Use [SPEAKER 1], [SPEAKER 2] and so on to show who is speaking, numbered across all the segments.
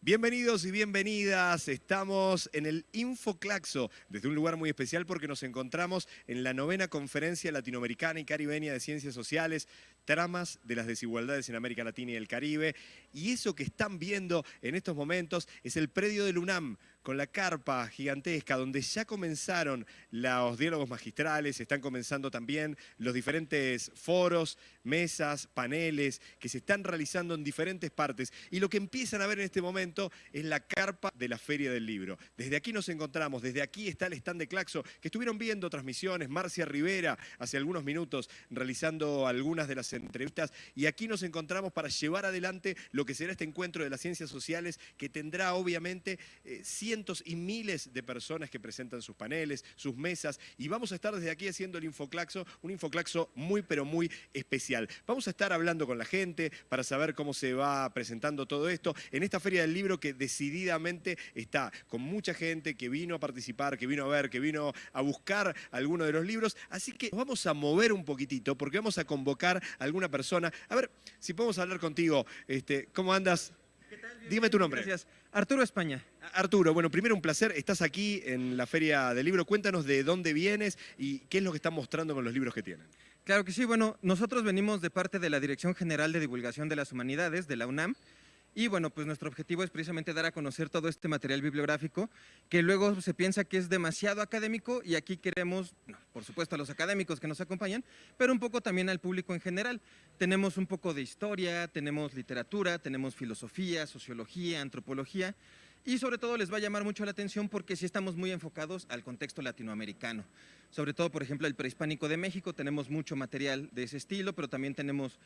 [SPEAKER 1] Bienvenidos y bienvenidas, estamos en el Infoclaxo, desde un lugar muy especial porque nos encontramos en la novena conferencia latinoamericana y caribeña de ciencias sociales, tramas de las desigualdades en América Latina y el Caribe. Y eso que están viendo en estos momentos es el predio del UNAM, con la carpa gigantesca, donde ya comenzaron los diálogos magistrales, están comenzando también los diferentes foros, mesas, paneles, que se están realizando en diferentes partes. Y lo que empiezan a ver en este momento es la carpa de la Feria del Libro. Desde aquí nos encontramos, desde aquí está el stand de Claxo, que estuvieron viendo transmisiones, Marcia Rivera hace algunos minutos realizando algunas de las entrevistas, y aquí nos encontramos para llevar adelante lo que será este encuentro de las ciencias sociales, que tendrá obviamente eh, cientos y miles de personas que presentan sus paneles, sus mesas, y vamos a estar desde aquí haciendo el Infoclaxo, un Infoclaxo muy pero muy especial. Vamos a estar hablando con la gente para saber cómo se va presentando todo esto en esta Feria del Libro que decididamente está con mucha gente que vino a participar, que vino a ver, que vino a buscar alguno de los libros, así que vamos a mover un poquitito porque vamos a convocar alguna persona. A ver, si podemos hablar contigo, este, ¿cómo andas? Dime tu nombre.
[SPEAKER 2] Gracias. Arturo España.
[SPEAKER 1] Arturo, bueno, primero un placer. Estás aquí en la Feria del Libro. Cuéntanos de dónde vienes y qué es lo que están mostrando con los libros que tienen.
[SPEAKER 2] Claro que sí. Bueno, nosotros venimos de parte de la Dirección General de Divulgación de las Humanidades, de la UNAM, y bueno, pues nuestro objetivo es precisamente dar a conocer todo este material bibliográfico que luego se piensa que es demasiado académico y aquí queremos, por supuesto a los académicos que nos acompañan, pero un poco también al público en general. Tenemos un poco de historia, tenemos literatura, tenemos filosofía, sociología, antropología y sobre todo les va a llamar mucho la atención porque sí estamos muy enfocados al contexto latinoamericano. Sobre todo, por ejemplo, el prehispánico de México, tenemos mucho material de ese estilo, pero también tenemos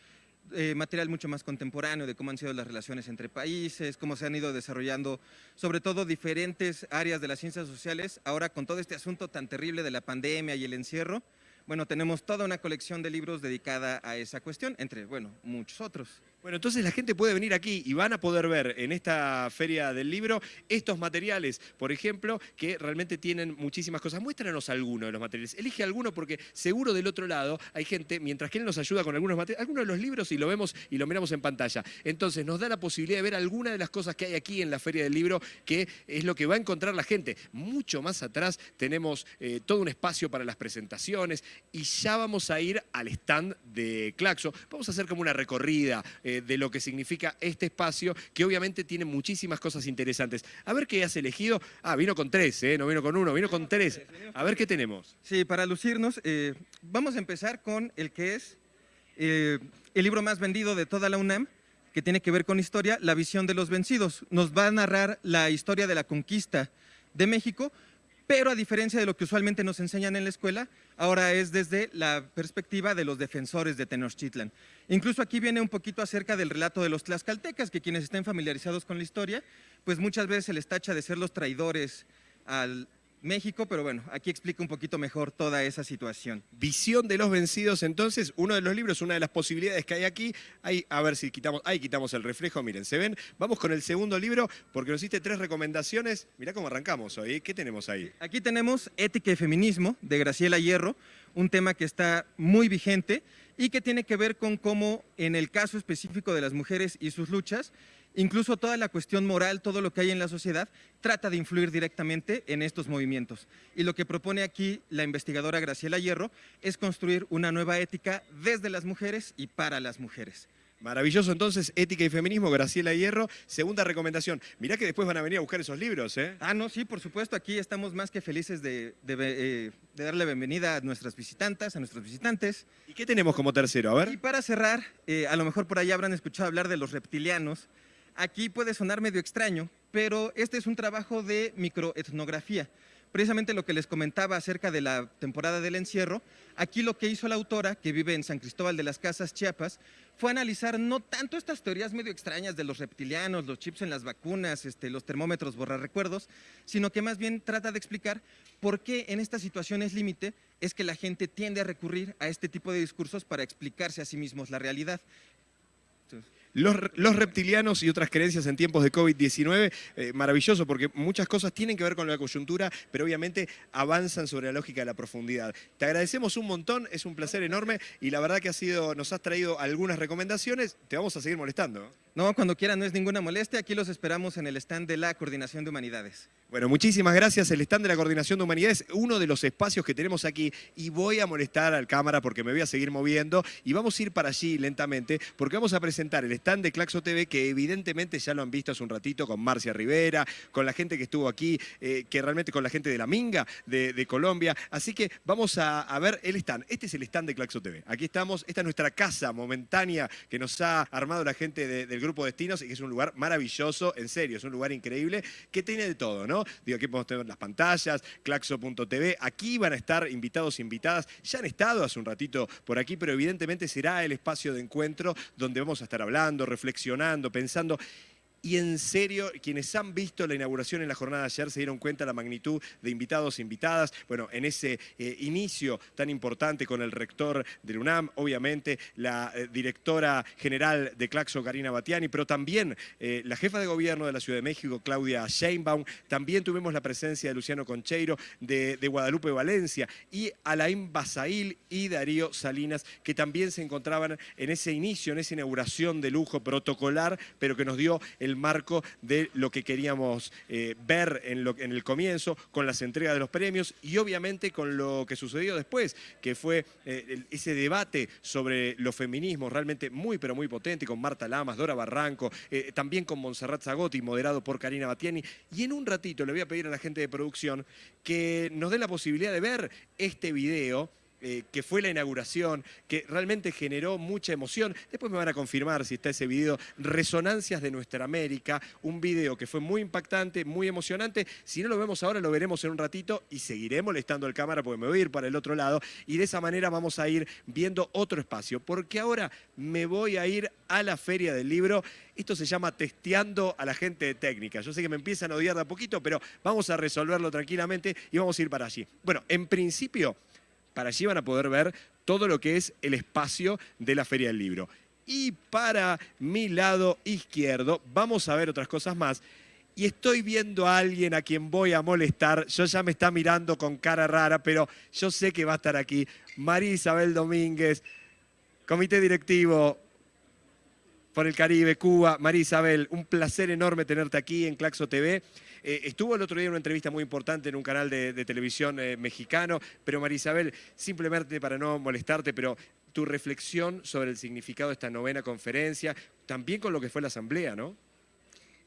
[SPEAKER 2] eh, material mucho más contemporáneo de cómo han sido las relaciones entre países, cómo se han ido desarrollando, sobre todo diferentes áreas de las ciencias sociales, ahora con todo este asunto tan terrible de la pandemia y el encierro, bueno, tenemos toda una colección de libros dedicada a esa cuestión, entre, bueno, muchos otros.
[SPEAKER 1] Bueno, entonces la gente puede venir aquí y van a poder ver en esta Feria del Libro estos materiales, por ejemplo, que realmente tienen muchísimas cosas. Muéstranos alguno de los materiales. Elige alguno porque seguro del otro lado hay gente, mientras que él nos ayuda con algunos materiales, algunos de los libros y lo vemos y lo miramos en pantalla. Entonces nos da la posibilidad de ver alguna de las cosas que hay aquí en la Feria del Libro, que es lo que va a encontrar la gente. Mucho más atrás tenemos eh, todo un espacio para las presentaciones y ya vamos a ir al stand de Claxo. Vamos a hacer como una recorrida. Eh, de lo que significa este espacio, que obviamente tiene muchísimas cosas interesantes. A ver qué has elegido. Ah, vino con tres, ¿eh? no vino con uno, vino con tres. A ver qué tenemos.
[SPEAKER 2] Sí, para lucirnos, eh, vamos a empezar con el que es el libro más vendido de toda la UNAM, que tiene que ver con historia, La visión de los vencidos. Nos va a narrar la historia de la conquista de México, pero a diferencia de lo que usualmente nos enseñan en la escuela, ahora es desde la perspectiva de los defensores de Tenochtitlan. Incluso aquí viene un poquito acerca del relato de los tlaxcaltecas, que quienes estén familiarizados con la historia, pues muchas veces se les tacha de ser los traidores al México, pero bueno, aquí explica un poquito mejor toda esa situación.
[SPEAKER 1] Visión de los vencidos, entonces, uno de los libros, una de las posibilidades que hay aquí, ahí, a ver si quitamos, ahí quitamos el reflejo, miren, se ven, vamos con el segundo libro, porque nos hiciste tres recomendaciones, mirá cómo arrancamos hoy, ¿eh? ¿qué tenemos ahí?
[SPEAKER 2] Aquí tenemos Ética y Feminismo, de Graciela Hierro, un tema que está muy vigente y que tiene que ver con cómo, en el caso específico de las mujeres y sus luchas, incluso toda la cuestión moral, todo lo que hay en la sociedad, trata de influir directamente en estos movimientos. Y lo que propone aquí la investigadora Graciela Hierro es construir una nueva ética desde las mujeres y para las mujeres.
[SPEAKER 1] Maravilloso, entonces, Ética y Feminismo, Graciela Hierro. Segunda recomendación. Mirá que después van a venir a buscar esos libros, ¿eh?
[SPEAKER 2] Ah, no, sí, por supuesto. Aquí estamos más que felices de, eh, darle bienvenida a nuestras visitantes, a nuestros visitantes.
[SPEAKER 1] ¿Y qué tenemos como tercero? A ver.
[SPEAKER 2] Y para cerrar, eh, a lo mejor por ahí habrán escuchado hablar de los reptilianos. Aquí puede sonar medio extraño, pero este es un trabajo de microetnografía. Precisamente lo que les comentaba acerca de la temporada del encierro, aquí lo que hizo la autora, que vive en San Cristóbal de las Casas, Chiapas, fue analizar no tanto estas teorías medio extrañas de los reptilianos, los chips en las vacunas, este, los termómetros borrar recuerdos, sino que más bien trata de explicar por qué en estas situaciones límite es que la gente tiende a recurrir a este tipo de discursos para explicarse a sí mismos la realidad.
[SPEAKER 1] Los, reptilianos y otras creencias en tiempos de COVID-19, eh, maravilloso porque muchas cosas tienen que ver con la coyuntura, pero obviamente avanzan sobre la lógica de la profundidad. Te agradecemos un montón, es un placer enorme y la verdad que ha sido, nos has traído algunas recomendaciones, te vamos a seguir molestando.
[SPEAKER 2] No, cuando quieran, no es ninguna molestia. Aquí los esperamos en el stand de la Coordinación de Humanidades.
[SPEAKER 1] Bueno, muchísimas gracias. El stand de la Coordinación de Humanidades, uno de los espacios que tenemos aquí. Y voy a molestar al cámara porque me voy a seguir moviendo. Y vamos a ir para allí lentamente porque vamos a presentar el stand de Claxo TV que evidentemente ya lo han visto hace un ratito con Marcia Rivera, con la gente que estuvo aquí, eh, que realmente con la gente de la Minga de, Colombia. Así que vamos a, ver el stand. Este es el stand de Claxo TV. Aquí estamos. Esta es nuestra casa momentánea que nos ha armado la gente del Grupo Destinos y que es un lugar maravilloso, en serio, es un lugar increíble que tiene de todo, ¿no? Digo, aquí podemos tener las pantallas, claxo.tv, aquí van a estar invitados e invitadas, ya han estado hace un ratito por aquí, pero evidentemente será el espacio de encuentro donde vamos a estar hablando, reflexionando, pensando y en serio, quienes han visto la inauguración en la jornada de ayer se dieron cuenta de la magnitud de invitados e invitadas. Bueno, en ese eh, inicio tan importante con el rector del UNAM, obviamente la eh, directora general de Claxo, Karina Batiani, pero también eh, la jefa de gobierno de la Ciudad de México, Claudia Sheinbaum. También tuvimos la presencia de Luciano Concheiro, de, de Guadalupe Valencia, y Alain Basail y Darío Salinas, que también se encontraban en ese inicio, en esa inauguración de lujo protocolar, pero que nos dio el marco de lo que queríamos eh, ver en, lo, en, el comienzo, con las entregas de los premios y obviamente con lo que sucedió después, que fue eh, ese debate sobre los feminismos realmente muy pero muy potente, con Marta Lamas, Dora Barranco, eh, también con Montserrat Zagotti, moderado por Karina Batiani. Y en un ratito le voy a pedir a la gente de producción que nos dé la posibilidad de ver este video eh, que fue la inauguración, que realmente generó mucha emoción. Después me van a confirmar si está ese video, Resonancias de Nuestra América, un video que fue muy impactante, muy emocionante. Si no lo vemos ahora, lo veremos en un ratito y seguiré molestando al cámara porque me voy a ir para el otro lado y de esa manera vamos a ir viendo otro espacio, porque ahora me voy a ir a la Feria del Libro. Esto se llama testeando a la gente de técnica. Yo sé que me empiezan a odiar de a poquito, pero vamos a resolverlo tranquilamente y vamos a ir para allí. Bueno, en principio para allí van a poder ver todo lo que es el espacio de la Feria del Libro. Y para mi lado izquierdo vamos a ver otras cosas más. Y estoy viendo a alguien a quien voy a molestar. Yo ya me está mirando con cara rara, pero yo sé que va a estar aquí. María Isabel Domínguez, comité directivo por el Caribe, Cuba. María Isabel, un placer enorme tenerte aquí en Claxo TV. Eh, estuvo el otro día en una entrevista muy importante en un canal de, televisión eh, mexicano, pero Marisabel, simplemente para no molestarte, pero tu reflexión sobre el significado de esta novena conferencia, también con lo que fue la asamblea, ¿no?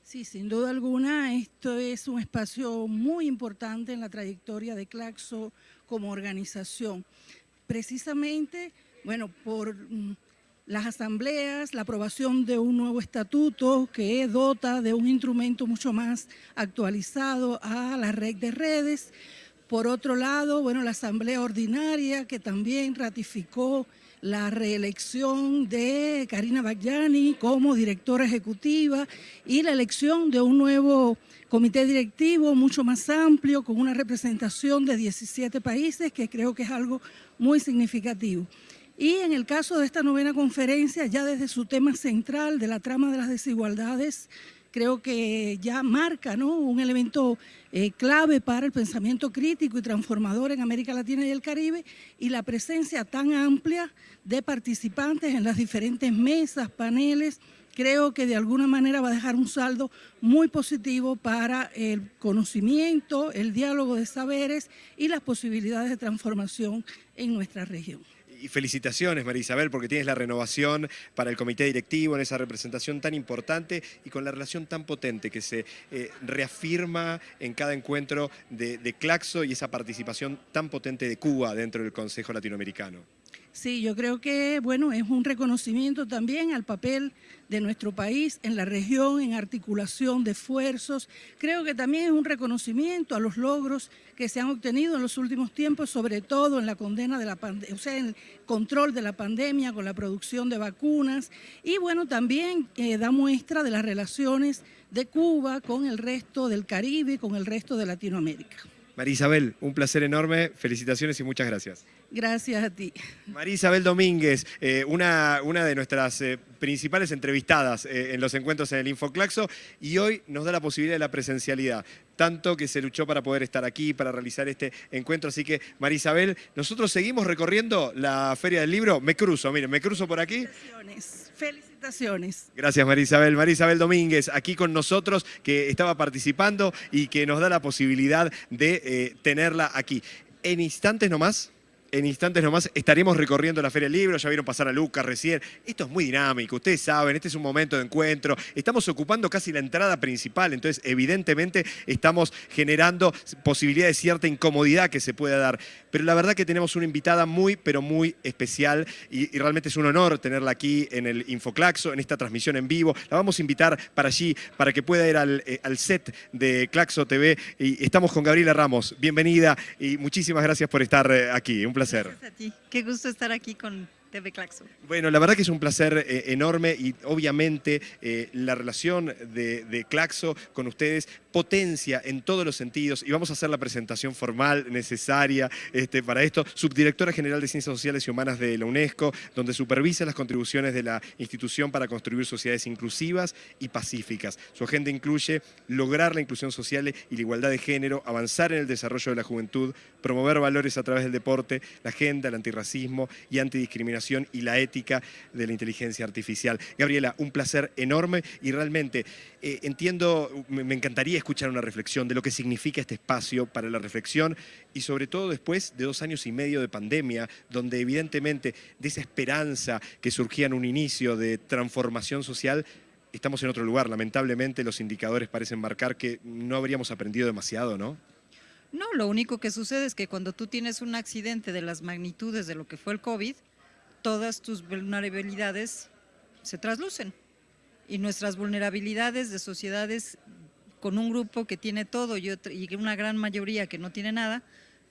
[SPEAKER 3] Sí, sin duda alguna, esto es un espacio muy importante en la trayectoria de Claxo como organización. Precisamente, bueno, por mm, las asambleas, la aprobación de un nuevo estatuto que dota de un instrumento mucho más actualizado a la red de redes. Por otro lado, bueno, la asamblea ordinaria que también ratificó la reelección de Karina Bagyani como directora ejecutiva y la elección de un nuevo comité directivo mucho más amplio con una representación de 17 países que creo que es algo muy significativo. Y en el caso de esta novena conferencia, ya desde su tema central de la trama de las desigualdades, creo que ya marca ¿no? un elemento eh, clave para el pensamiento crítico y transformador en América Latina y el Caribe y la presencia tan amplia de participantes en las diferentes mesas, paneles, creo que de alguna manera va a dejar un saldo muy positivo para el conocimiento, el diálogo de saberes y las posibilidades de transformación en nuestra región
[SPEAKER 1] y felicitaciones, María Isabel, porque tienes la renovación para el comité directivo en esa representación tan importante y con la relación tan potente que se eh, reafirma en cada encuentro de, de Claxo y esa participación tan potente de Cuba dentro del Consejo Latinoamericano.
[SPEAKER 3] Sí, yo creo que bueno, es un reconocimiento también al papel de nuestro país en la región, en articulación de esfuerzos. Creo que también es un reconocimiento a los logros que se han obtenido en los últimos tiempos, sobre todo en la condena de la pandemia, o sea, en el control de la pandemia con la producción de vacunas. Y bueno, también eh, da muestra de las relaciones de Cuba con el resto del Caribe, con el resto de Latinoamérica.
[SPEAKER 1] María Isabel, un placer enorme, felicitaciones y muchas gracias.
[SPEAKER 3] Gracias a ti.
[SPEAKER 1] María Isabel Domínguez, eh, una, una de nuestras eh, principales entrevistadas eh, en los encuentros en el Infoclaxo y hoy nos da la posibilidad de la presencialidad, tanto que se luchó para poder estar aquí, para realizar este encuentro. Así que, María Isabel, nosotros seguimos recorriendo la Feria del Libro. Me cruzo, miren, me cruzo por aquí.
[SPEAKER 3] Felicitaciones. Felicitaciones.
[SPEAKER 1] Gracias, María Isabel. María Isabel Domínguez, aquí con nosotros, que estaba participando y que nos da la posibilidad de tenerla aquí. En instantes nomás en instantes nomás estaremos recorriendo la Feria del Libro, ya vieron pasar a Lucas recién. Esto es muy dinámico, ustedes saben, este es un momento de encuentro. Estamos ocupando casi la entrada principal, entonces evidentemente estamos generando posibilidad de cierta incomodidad que se pueda dar. Pero la verdad que tenemos una invitada muy, pero muy especial y, realmente es un honor tenerla aquí en el Infoclaxo, en esta transmisión en vivo. La vamos a invitar para allí, para que pueda ir al, eh, al set de Claxo TV. Y estamos con Gabriela Ramos. Bienvenida y muchísimas gracias por estar eh, aquí. Un placer.
[SPEAKER 4] Gracias a ti. Qué gusto estar aquí con TV Claxo.
[SPEAKER 1] Bueno, la verdad que es un placer eh, enorme y obviamente eh, la relación de, de, Claxo con ustedes potencia en todos los sentidos y vamos a hacer la presentación formal necesaria este, para esto. Subdirectora General de Ciencias Sociales y Humanas de la UNESCO, donde supervisa las contribuciones de la institución para construir sociedades inclusivas y pacíficas. Su agenda incluye lograr la inclusión social y la igualdad de género, avanzar en el desarrollo de la juventud, promover valores a través del deporte, la agenda, el antirracismo y antidiscriminación y la ética de la inteligencia artificial. Gabriela, un placer enorme y realmente eh, entiendo, me, me encantaría escuchar una reflexión de lo que significa este espacio para la reflexión y sobre todo después de dos años y medio de pandemia, donde evidentemente de esa esperanza que surgía en un inicio de transformación social, estamos en otro lugar. Lamentablemente los indicadores parecen marcar que no habríamos aprendido demasiado, ¿no?
[SPEAKER 4] No, lo único que sucede es que cuando tú tienes un accidente de las magnitudes de lo que fue el COVID, todas tus vulnerabilidades se traslucen. Y nuestras vulnerabilidades de sociedades con un grupo que tiene todo y, una gran mayoría que no tiene nada,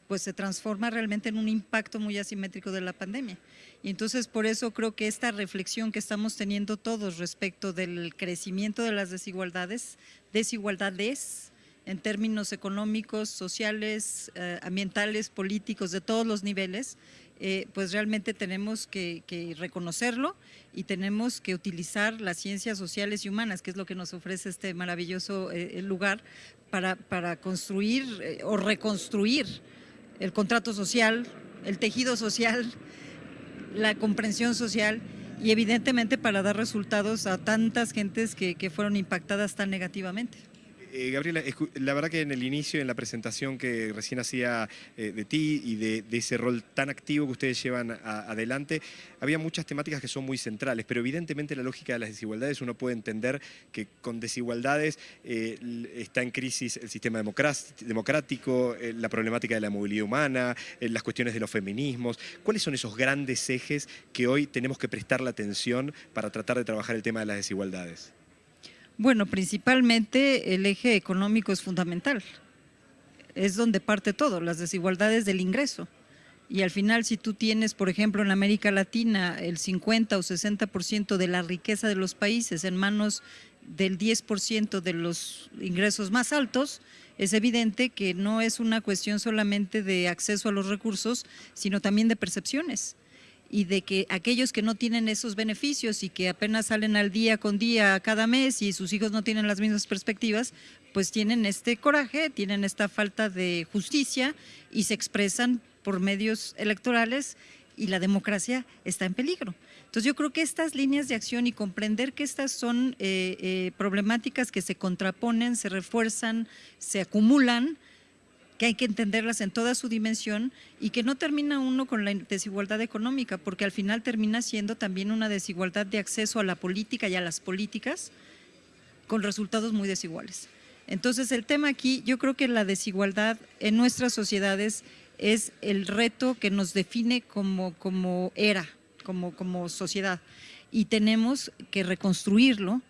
[SPEAKER 4] pues se transforma realmente en un impacto muy asimétrico de la pandemia. Y entonces por eso creo que esta reflexión que estamos teniendo todos respecto del crecimiento de las desigualdades, desigualdades en términos económicos, sociales, eh, ambientales, políticos, de todos los niveles, eh, pues realmente tenemos que, reconocerlo y tenemos que utilizar las ciencias sociales y humanas, que es lo que nos ofrece este maravilloso eh, lugar, para, construir eh, o reconstruir el contrato social, el tejido social, la comprensión social y evidentemente para dar resultados a tantas gentes que fueron impactadas tan negativamente.
[SPEAKER 1] Eh, Gabriela, la verdad que en el inicio, en la presentación que recién hacía eh, de ti y de, ese rol tan activo que ustedes llevan adelante, había muchas temáticas que son muy centrales, pero evidentemente la lógica de las desigualdades uno puede entender que con desigualdades eh, está en crisis el sistema democrático, la problemática de la movilidad humana, las cuestiones de los feminismos. ¿Cuáles son esos grandes ejes que hoy tenemos que prestar la atención para tratar de trabajar el tema de las desigualdades?
[SPEAKER 4] Bueno, principalmente el eje económico es fundamental. Es donde parte todo, las desigualdades del ingreso. Y al final, si tú tienes, por ejemplo, en América Latina, el 50 o 60% de la riqueza de los países en manos del 10% de los ingresos más altos, es evidente que no es una cuestión solamente de acceso a los recursos, sino también de percepciones y de que aquellos que no tienen esos beneficios y que apenas salen al día con día cada mes y sus hijos no tienen las mismas perspectivas, pues tienen este coraje, tienen esta falta de justicia y se expresan por medios electorales y la democracia está en peligro. Entonces yo creo que estas líneas de acción y comprender que estas son eh, eh, problemáticas que se contraponen, se refuerzan, se acumulan, que hay que entenderlas en toda su dimensión y que no termina uno con la desigualdad económica, porque al final termina siendo también una desigualdad de acceso a la política y a las políticas con resultados muy desiguales. Entonces el tema aquí, yo creo que la desigualdad en nuestras sociedades es el reto que nos define como, como era, como, como sociedad y tenemos que reconstruirlo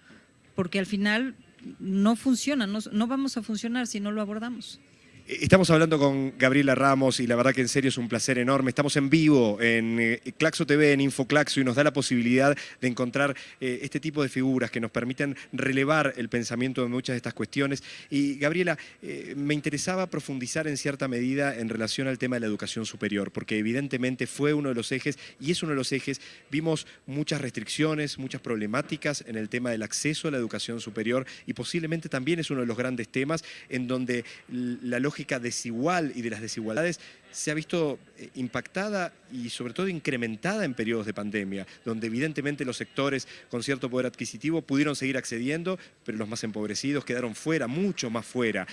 [SPEAKER 4] porque al final no funciona, no, no vamos a funcionar si no lo abordamos.
[SPEAKER 1] Estamos hablando con Gabriela Ramos y la verdad que en serio es un placer enorme. Estamos en vivo en eh, Claxo TV, en Infoclaxo y nos da la posibilidad de encontrar eh, este tipo de figuras que nos permiten relevar el pensamiento de muchas de estas cuestiones. Y Gabriela, eh, me interesaba profundizar en cierta medida en relación al tema de la educación superior, porque evidentemente fue uno de los ejes y es uno de los ejes. Vimos muchas restricciones, muchas problemáticas en el tema del acceso a la educación superior y posiblemente también es uno de los grandes temas en donde la lógica lógica desigual y de las desigualdades se ha visto eh, impactada y sobre todo incrementada en periodos de pandemia, donde evidentemente los sectores con cierto poder adquisitivo pudieron seguir accediendo, pero los más empobrecidos quedaron fuera, mucho más fuera.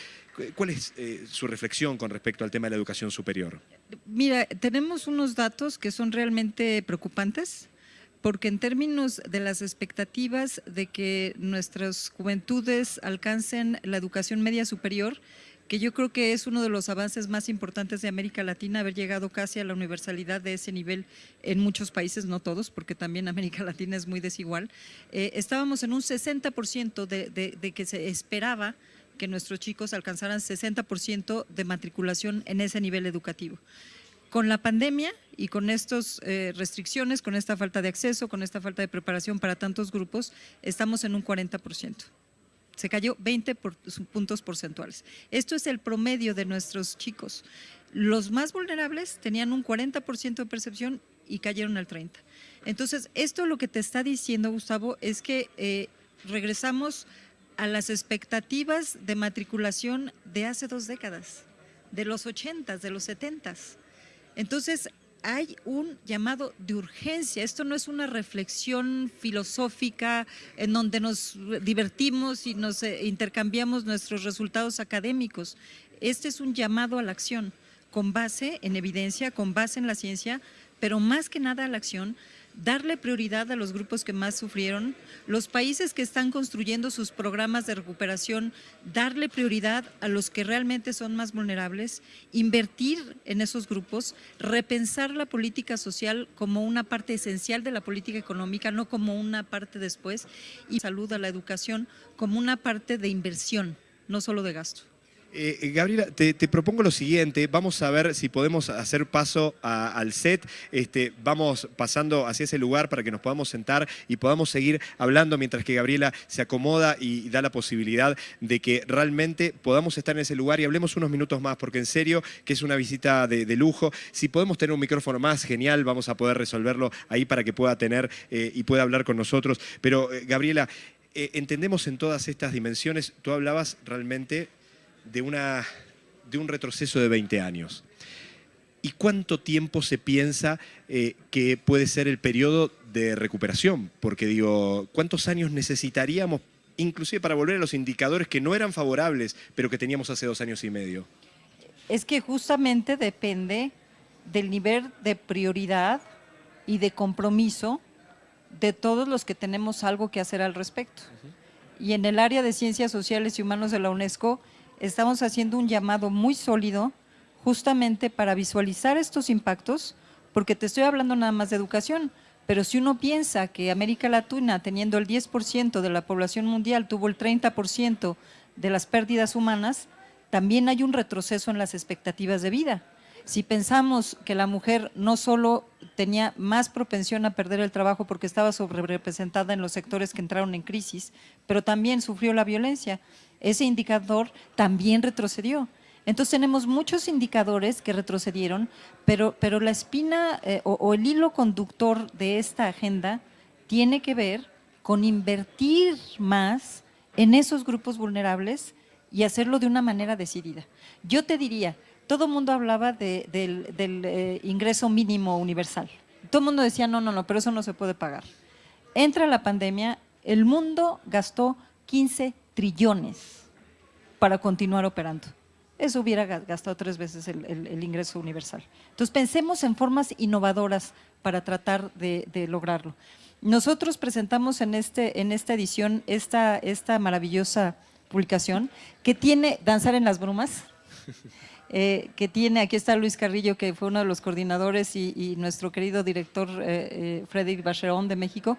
[SPEAKER 1] ¿Cuál es eh, su reflexión con respecto al tema de la educación superior?
[SPEAKER 4] Mira, tenemos unos datos que son realmente preocupantes porque en términos de las expectativas de que nuestras juventudes alcancen la educación media superior, que yo creo que es uno de los avances más importantes de América Latina, haber llegado casi a la universalidad de ese nivel en muchos países, no todos, porque también América Latina es muy desigual. Eh, estábamos en un 60% de, que se esperaba que nuestros chicos alcanzaran 60% de matriculación en ese nivel educativo. Con la pandemia y con estas eh, restricciones, con esta falta de acceso, con esta falta de preparación para tantos grupos, estamos en un 40% se cayó 20 puntos porcentuales. Esto es el promedio de nuestros chicos. Los más vulnerables tenían un 40% de percepción y cayeron al 30%. Entonces, esto lo que te está diciendo, Gustavo, es que eh, regresamos a las expectativas de matriculación de hace dos décadas, de los 80, de los 70. Entonces, hay un llamado de urgencia. Esto no es una reflexión filosófica en donde nos divertimos y nos eh, intercambiamos nuestros resultados académicos. Este es un llamado a la acción con base en evidencia, con base en la ciencia, pero más que nada a la acción darle prioridad a los grupos que más sufrieron, los países que están construyendo sus programas de recuperación, darle prioridad a los que realmente son más vulnerables, invertir en esos grupos, repensar la política social como una parte esencial de la política económica, no como una parte después, y salud a la educación como una parte de inversión, no solo de gasto.
[SPEAKER 1] Eh, eh, Gabriela, te, propongo lo siguiente, vamos a ver si podemos hacer paso al set, este, vamos pasando hacia ese lugar para que nos podamos sentar y podamos seguir hablando mientras que Gabriela se acomoda y, da la posibilidad de que realmente podamos estar en ese lugar y hablemos unos minutos más, porque en serio que es una visita de, lujo. Si podemos tener un micrófono más, genial, vamos a poder resolverlo ahí para que pueda tener eh, y pueda hablar con nosotros. Pero Gabriela, entendemos en todas estas dimensiones, tú hablabas realmente de, una, de un retroceso de 20 años. ¿Y cuánto tiempo se piensa eh, que puede ser el periodo de recuperación? Porque digo, ¿cuántos años necesitaríamos inclusive para volver a los indicadores que no eran favorables, pero que teníamos hace dos años y medio?
[SPEAKER 4] Es que justamente depende del nivel de prioridad y de compromiso de todos los que tenemos algo que hacer al respecto. Y en el área de Ciencias Sociales y Humanos de la UNESCO, estamos haciendo un llamado muy sólido justamente para visualizar estos impactos, porque te estoy hablando nada más de educación, pero si uno piensa que América Latina, teniendo el 10% de la población mundial, tuvo el 30% de las pérdidas humanas, también hay un retroceso en las expectativas de vida. Si pensamos que la mujer no solo tenía más propensión a perder el trabajo porque estaba sobrerepresentada en los sectores que entraron en crisis, pero también sufrió la violencia, ese indicador también retrocedió. Entonces tenemos muchos indicadores que retrocedieron, pero, pero la espina eh, o, el hilo conductor de esta agenda tiene que ver con invertir más en esos grupos vulnerables y hacerlo de una manera decidida. Yo te diría, todo el mundo hablaba del, eh, ingreso mínimo universal. Todo el mundo decía, no, no, no, pero eso no se puede pagar. Entra la pandemia, el mundo gastó 15 trillones para continuar operando. Eso hubiera gastado tres veces el, ingreso universal. Entonces pensemos en formas innovadoras para tratar de, lograrlo. Nosotros presentamos en, este, en esta edición esta, esta maravillosa publicación que tiene Danzar en las Brumas, eh, que tiene, aquí está Luis Carrillo, que fue uno de los coordinadores y, nuestro querido director eh, eh, Frederic Bacherón de México,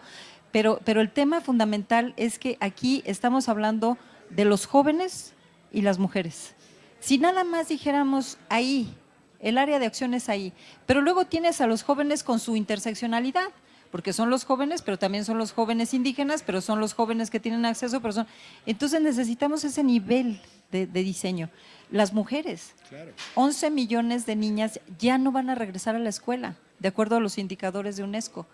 [SPEAKER 4] pero, pero el tema fundamental es que aquí estamos hablando de los jóvenes y las mujeres. Si nada más dijéramos ahí, el área de acción es ahí, pero luego tienes a los jóvenes con su interseccionalidad, porque son los jóvenes, pero también son los jóvenes indígenas, pero son los jóvenes que tienen acceso, pero son... Entonces necesitamos ese nivel de, diseño. Las mujeres, 11 millones de niñas ya no van a regresar a la escuela, de acuerdo a los indicadores de UNESCO.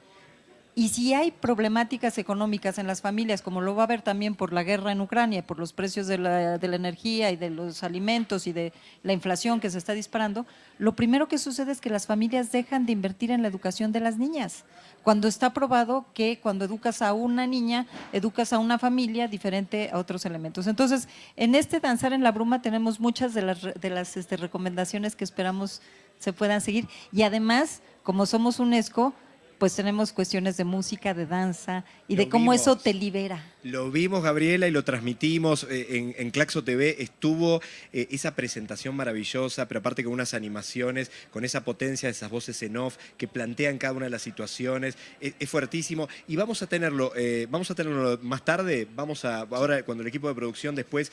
[SPEAKER 4] Y si hay problemáticas económicas en las familias, como lo va a haber también por la guerra en Ucrania, por los precios de la, energía y de los alimentos y de la inflación que se está disparando, lo primero que sucede es que las familias dejan de invertir en la educación de las niñas. Cuando está probado que cuando educas a una niña, educas a una familia diferente a otros elementos. Entonces, en este Danzar en la Bruma tenemos muchas de las, de las este, recomendaciones que esperamos se puedan seguir. Y además, como somos UNESCO, pues tenemos cuestiones de música, de danza y de cómo eso te libera.
[SPEAKER 1] Lo vimos, Gabriela, y lo transmitimos eh, en, Claxo TV. Estuvo eh, esa presentación maravillosa, pero aparte con unas animaciones, con esa potencia, esas voces en off que plantean cada una de las situaciones. Es, fuertísimo. Y vamos a tenerlo, eh, vamos a tenerlo más tarde. Vamos a, ahora cuando el equipo de producción después,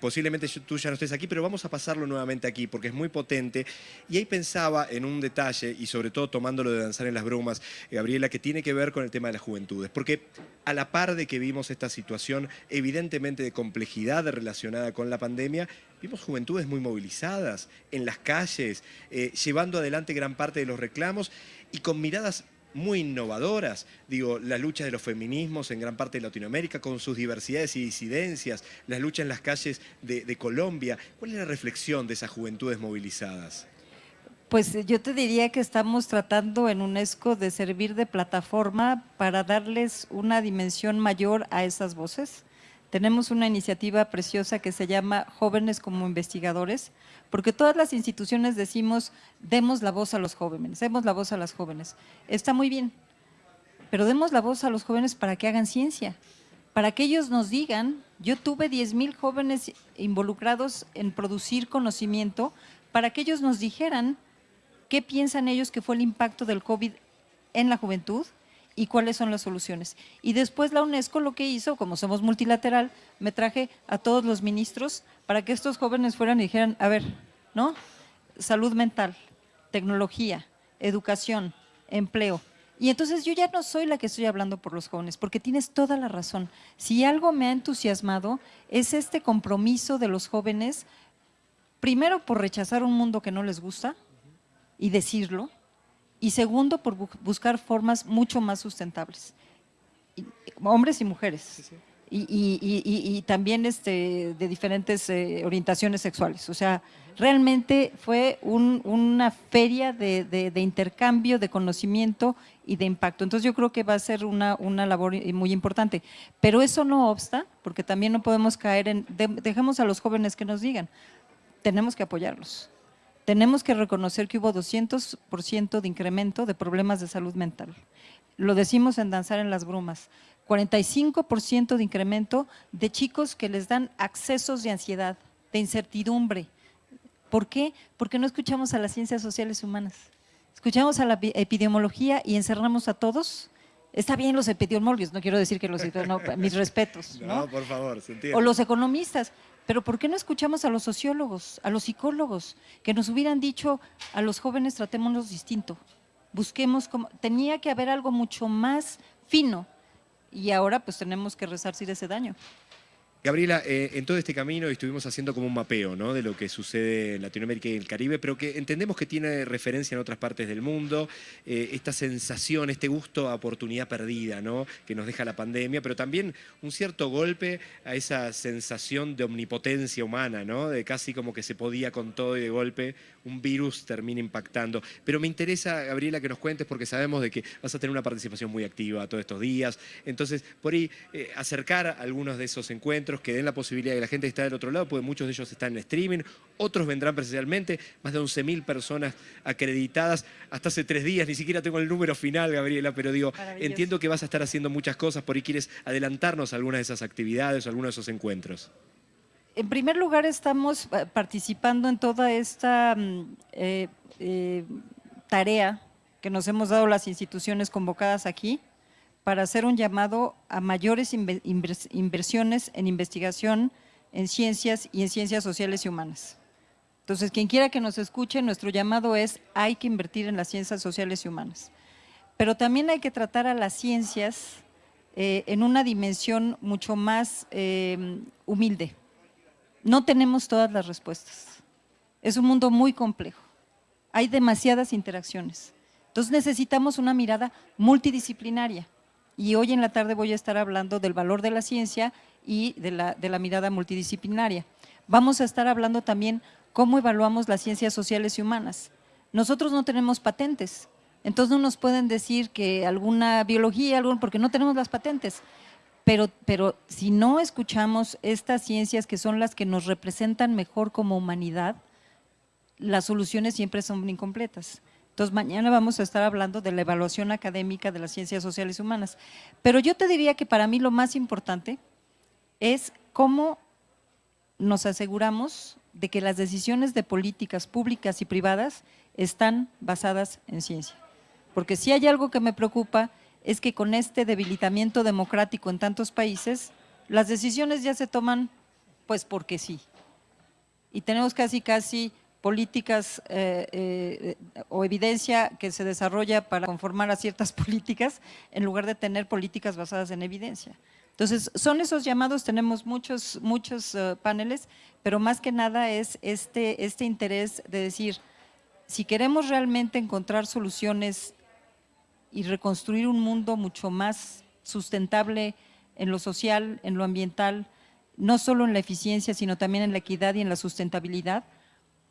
[SPEAKER 1] posiblemente tú ya no estés aquí, pero vamos a pasarlo nuevamente aquí porque es muy potente. Y ahí pensaba en un detalle, y sobre todo tomándolo de danzar en las brumas, Gabriela, que tiene que ver con el tema de las juventudes. Porque a la par de que vimos esta situación evidentemente de complejidad relacionada con la pandemia, vimos juventudes muy movilizadas en las calles, eh, llevando adelante gran parte de los reclamos y con miradas muy innovadoras, digo, la lucha de los feminismos en gran parte de Latinoamérica con sus diversidades y disidencias, la lucha en las calles de Colombia. ¿Cuál es la reflexión de esas juventudes movilizadas?
[SPEAKER 4] Pues yo te diría que estamos tratando en UNESCO de servir de plataforma para darles una dimensión mayor a esas voces. Tenemos una iniciativa preciosa que se llama Jóvenes como Investigadores, porque todas las instituciones decimos, demos la voz a los jóvenes, demos la voz a las jóvenes. Está muy bien, pero demos la voz a los jóvenes para que hagan ciencia, para que ellos nos digan, yo tuve 10 mil jóvenes involucrados en producir conocimiento, para que ellos nos dijeran qué piensan ellos que fue el impacto del COVID en la juventud y cuáles son las soluciones. Y después la UNESCO lo que hizo, como somos multilateral, me traje a todos los ministros para que estos jóvenes fueran y dijeran, a ver, ¿no? Salud mental, tecnología, educación, empleo. Y entonces yo ya no soy la que estoy hablando por los jóvenes, porque tienes toda la razón. Si algo me ha entusiasmado es este compromiso de los jóvenes, primero por rechazar un mundo que no les gusta, y decirlo, y segundo, por buscar formas mucho más sustentables, hombres y mujeres. Y, también este, de diferentes eh, orientaciones sexuales. O sea, realmente fue una feria de, intercambio, de conocimiento y de impacto. Entonces yo creo que va a ser una, una labor muy importante. Pero eso no obsta, porque también no podemos caer en, dejemos a los jóvenes que nos digan, tenemos que apoyarlos tenemos que reconocer que hubo 200% de incremento de problemas de salud mental. Lo decimos en Danzar en las Brumas. 45% de incremento de chicos que les dan accesos de ansiedad, de incertidumbre. ¿Por qué? Porque no escuchamos a las ciencias sociales humanas. Escuchamos a la epidemiología y encerramos a todos Está bien los epidemiólogos, no quiero decir que los no, mis respetos. ¿no?
[SPEAKER 1] no, por favor, se entiende.
[SPEAKER 4] O los economistas, pero ¿por qué no escuchamos a los sociólogos, a los psicólogos, que nos hubieran dicho a los jóvenes tratémonos distinto? Busquemos, como, tenía que haber algo mucho más fino y ahora pues tenemos que resarcir ese daño.
[SPEAKER 1] Gabriela, eh, en todo este camino estuvimos haciendo como un mapeo de lo que sucede en Latinoamérica y el Caribe, pero que entendemos que tiene referencia en otras partes del mundo, eh, esta sensación, este gusto a oportunidad perdida ¿no? que nos deja la pandemia, pero también un cierto golpe a esa sensación de omnipotencia humana, de casi como que se podía con todo y de golpe un virus termina impactando. Pero me interesa, Gabriela, que nos cuentes porque sabemos de que vas a tener una participación muy activa todos estos días, entonces por ahí eh, acercar algunos de esos encuentros que den la posibilidad de que la gente esté del otro lado, porque muchos de ellos están en streaming, otros vendrán presencialmente, más de 11.000 personas acreditadas. Hasta hace tres días, ni siquiera tengo el número final, Gabriela, pero digo, entiendo que vas a estar haciendo muchas cosas, por ahí. Quieres adelantarnos algunas de esas actividades o algunos de esos encuentros.
[SPEAKER 4] En primer lugar, estamos eh, participando en toda esta mm, eh, eh, tarea que nos hemos dado las instituciones convocadas aquí, para hacer un llamado a mayores inversiones en investigación, en ciencias y en ciencias sociales y humanas. Entonces, quien quiera que nos escuche, nuestro llamado es hay que invertir en las ciencias sociales y humanas. Pero también hay que tratar a las ciencias eh, en una dimensión mucho más eh, humilde. No tenemos todas las respuestas. Es un mundo muy complejo. Hay demasiadas interacciones. Entonces necesitamos una mirada multidisciplinaria. Y hoy en la tarde voy a estar hablando del valor de la ciencia y de la, de la mirada multidisciplinaria. Vamos a estar hablando también cómo evaluamos las ciencias sociales y humanas. Nosotros no tenemos patentes, entonces no nos pueden decir que alguna biología, algún, porque no tenemos las patentes. Pero, pero si no escuchamos estas ciencias que son las que nos representan mejor como humanidad, las soluciones siempre son incompletas. Entonces, mañana vamos a estar hablando de la evaluación académica de las ciencias sociales y humanas. Pero yo te diría que para mí lo más importante es cómo nos aseguramos de que las decisiones de políticas públicas y privadas están basadas en ciencia. Porque si hay algo que me preocupa es que con este debilitamiento democrático en tantos países, las decisiones ya se toman pues porque sí. Y tenemos casi casi políticas eh, eh, o evidencia que se desarrolla para conformar a ciertas políticas en lugar de tener políticas basadas en evidencia. Entonces, son esos llamados, tenemos muchos, muchos eh, paneles, pero más que nada es este, este interés de decir, si queremos realmente encontrar soluciones y reconstruir un mundo mucho más sustentable en lo social, en lo ambiental, no solo en la eficiencia, sino también en la equidad y en la sustentabilidad,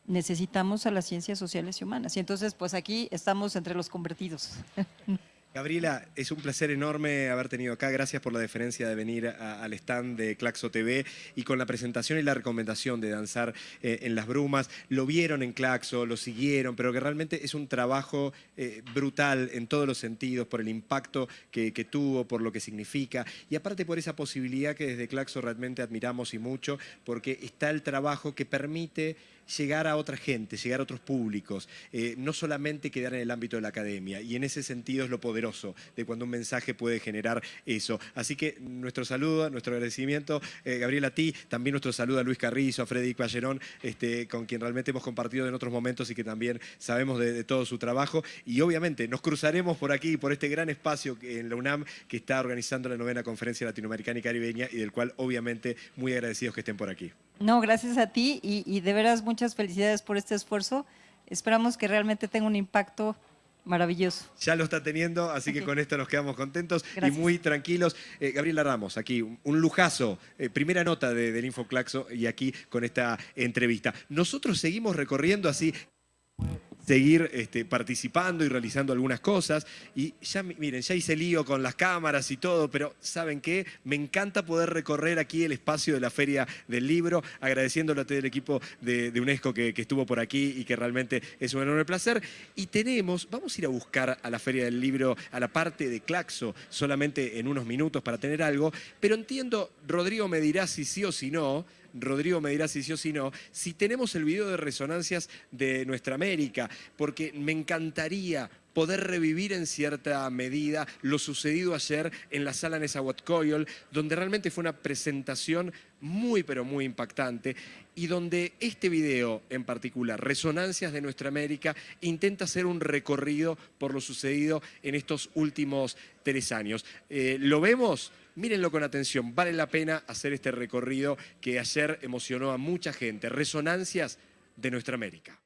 [SPEAKER 4] necesitamos a las ciencias sociales y humanas. Y entonces, pues aquí estamos entre los convertidos.
[SPEAKER 1] Gabriela, es un placer enorme haber tenido acá. Gracias por la deferencia de venir al stand de Claxo TV y con la presentación y la recomendación de danzar eh, en las brumas. Lo vieron en Claxo, lo siguieron, pero que realmente es un trabajo eh, brutal en todos los sentidos, por el impacto que, que, tuvo, por lo que significa y aparte por esa posibilidad que desde Claxo realmente admiramos y mucho, porque está el trabajo que permite llegar a otra gente, llegar a otros públicos, eh, no solamente quedar en el ámbito de la academia. Y en ese sentido es lo poderoso de cuando un mensaje puede generar eso. Así que nuestro saludo, nuestro agradecimiento, eh, Gabriel, a ti, también nuestro saludo a Luis Carrizo, a Freddy Ballerón, este, con quien realmente hemos compartido en otros momentos y que también sabemos de, todo su trabajo. Y obviamente nos cruzaremos por aquí, por este gran espacio en la UNAM que está organizando la novena conferencia latinoamericana y caribeña y del cual obviamente muy agradecidos que estén por aquí.
[SPEAKER 4] No, gracias a ti y, de veras muchas felicidades por este esfuerzo. Esperamos que realmente tenga un impacto maravilloso.
[SPEAKER 1] Ya lo está teniendo, así que con esto nos quedamos contentos y muy tranquilos. Eh, Gabriela Ramos, aquí un lujazo, eh, primera nota de, del Infoclaxo y aquí con esta entrevista. Nosotros seguimos recorriendo así seguir este, participando y realizando algunas cosas. Y ya, miren, ya hice lío con las cámaras y todo, pero ¿saben qué? Me encanta poder recorrer aquí el espacio de la Feria del Libro, agradeciéndole a todo el equipo de, UNESCO que, que, estuvo por aquí y que realmente es un enorme placer. Y tenemos, vamos a ir a buscar a la Feria del Libro, a la parte de Claxo, solamente en unos minutos para tener algo, pero entiendo, Rodrigo me dirá si sí o si no, Rodrigo me dirá si sí o si no, si tenemos el video de resonancias de Nuestra América, porque me encantaría poder revivir en cierta medida lo sucedido ayer en la sala Nezahualcóyotl, donde realmente fue una presentación muy pero muy impactante y donde este video en particular, Resonancias de Nuestra América, intenta hacer un recorrido por lo sucedido en estos últimos tres años. Eh, ¿Lo vemos? Mírenlo con atención, vale la pena hacer este recorrido que ayer emocionó a mucha gente. Resonancias de Nuestra América.